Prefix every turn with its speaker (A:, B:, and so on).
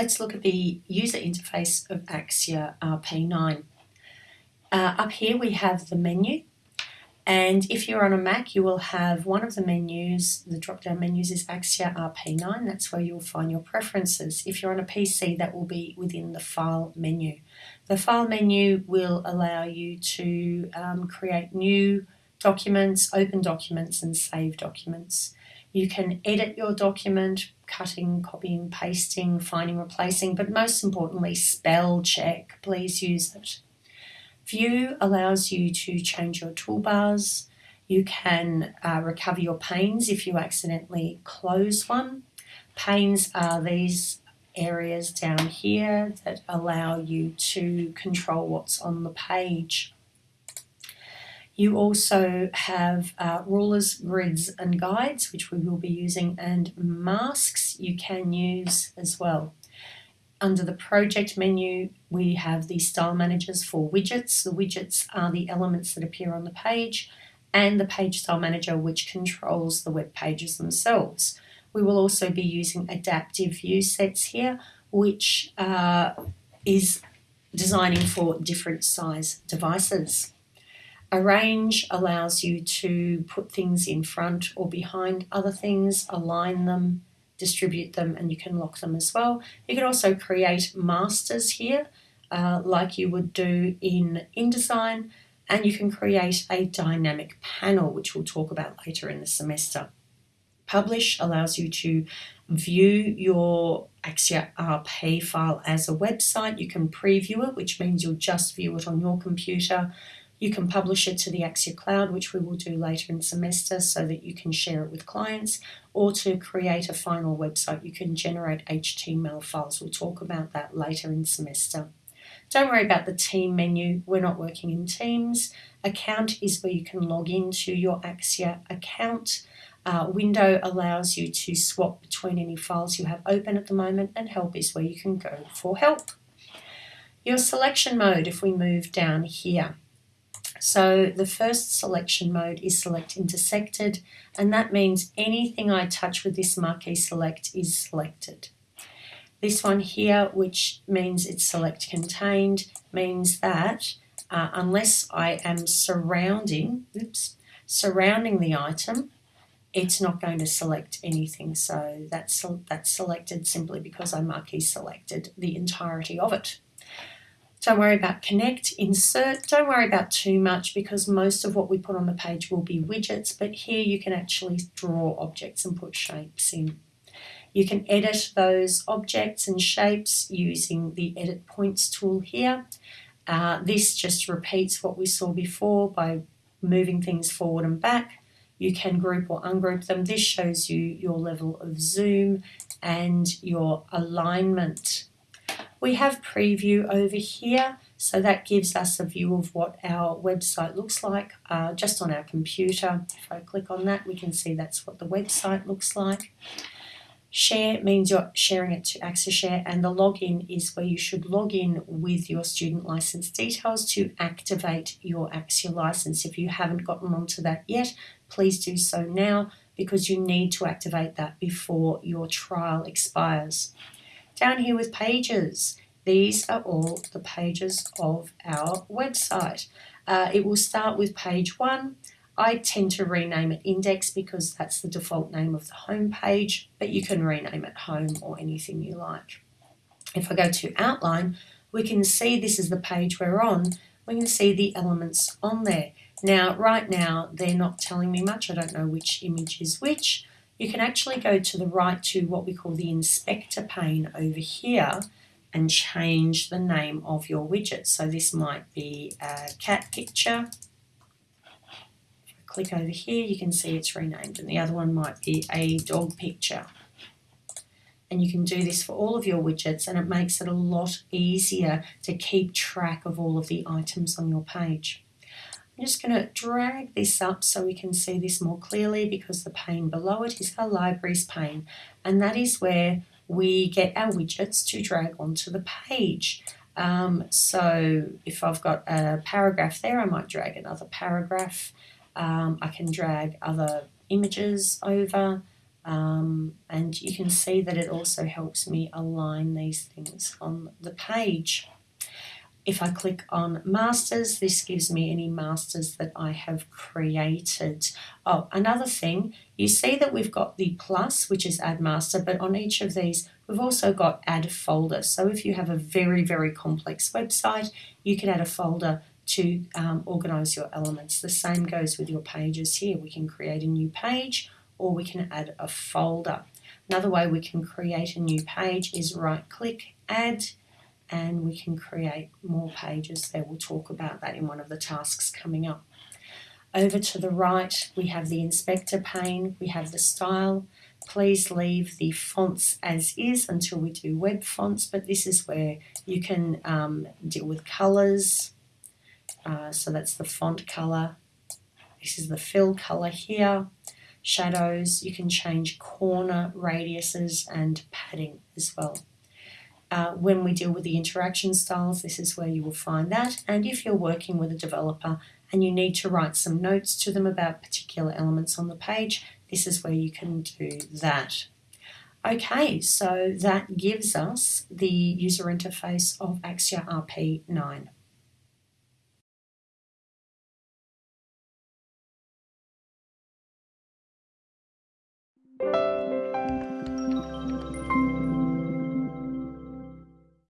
A: let's look at the user interface of Axure RP9. Uh, up here we have the menu and if you're on a Mac you will have one of the menus, the drop down menus is Axure RP9, that's where you'll find your preferences. If you're on a PC that will be within the file menu. The file menu will allow you to um, create new documents, open documents and save documents. You can edit your document, cutting, copying, pasting, finding, replacing, but most importantly, spell check. Please use it. View allows you to change your toolbars. You can uh, recover your panes if you accidentally close one. Panes are these areas down here that allow you to control what's on the page. You also have uh, rulers, grids and guides, which we will be using, and masks you can use as well. Under the project menu, we have the style managers for widgets. The widgets are the elements that appear on the page and the page style manager, which controls the web pages themselves. We will also be using adaptive view sets here, which uh, is designing for different size devices. Arrange allows you to put things in front or behind other things, align them, distribute them, and you can lock them as well. You can also create masters here, uh, like you would do in InDesign, and you can create a dynamic panel, which we'll talk about later in the semester. Publish allows you to view your Axure RP file as a website. You can preview it, which means you'll just view it on your computer. You can publish it to the Axure Cloud, which we will do later in semester so that you can share it with clients, or to create a final website, you can generate HTML files. We'll talk about that later in semester. Don't worry about the team menu, we're not working in teams. Account is where you can log into your Axure account. Uh, window allows you to swap between any files you have open at the moment and help is where you can go for help. Your selection mode, if we move down here, so the first selection mode is select intersected and that means anything I touch with this marquee select is selected. This one here, which means it's select contained, means that uh, unless I am surrounding, oops, surrounding the item, it's not going to select anything. So that's, that's selected simply because I marquee selected the entirety of it. Don't worry about connect, insert, don't worry about too much because most of what we put on the page will be widgets, but here you can actually draw objects and put shapes in. You can edit those objects and shapes using the edit points tool here. Uh, this just repeats what we saw before by moving things forward and back. You can group or ungroup them. This shows you your level of zoom and your alignment we have preview over here, so that gives us a view of what our website looks like uh, just on our computer. If I click on that, we can see that's what the website looks like. Share means you're sharing it to AxureShare and the login is where you should log in with your student license details to activate your Axure license. If you haven't gotten onto that yet, please do so now because you need to activate that before your trial expires. Down here with pages, these are all the pages of our website. Uh, it will start with page one. I tend to rename it index because that's the default name of the home page, but you can rename it home or anything you like. If I go to outline, we can see this is the page we're on. We can see the elements on there. Now, right now, they're not telling me much. I don't know which image is which, you can actually go to the right to what we call the inspector pane over here and change the name of your widget. So this might be a cat picture. If I click over here, you can see it's renamed and the other one might be a dog picture. And you can do this for all of your widgets and it makes it a lot easier to keep track of all of the items on your page. I'm just going to drag this up so we can see this more clearly because the pane below it is our libraries pane and that is where we get our widgets to drag onto the page. Um, so if I've got a paragraph there, I might drag another paragraph. Um, I can drag other images over. Um, and you can see that it also helps me align these things on the page. If I click on masters, this gives me any masters that I have created. Oh, another thing, you see that we've got the plus, which is add master, but on each of these, we've also got add folder. So if you have a very, very complex website, you can add a folder to um, organize your elements. The same goes with your pages here. We can create a new page or we can add a folder. Another way we can create a new page is right click, add, and we can create more pages there. We'll talk about that in one of the tasks coming up. Over to the right, we have the inspector pane, we have the style. Please leave the fonts as is until we do web fonts, but this is where you can um, deal with colors. Uh, so that's the font color. This is the fill color here. Shadows, you can change corner radiuses and padding as well. Uh, when we deal with the interaction styles, this is where you will find that. And if you're working with a developer and you need to write some notes to them about particular elements on the page, this is where you can do that. Okay, so that gives us the user interface of Axure RP9.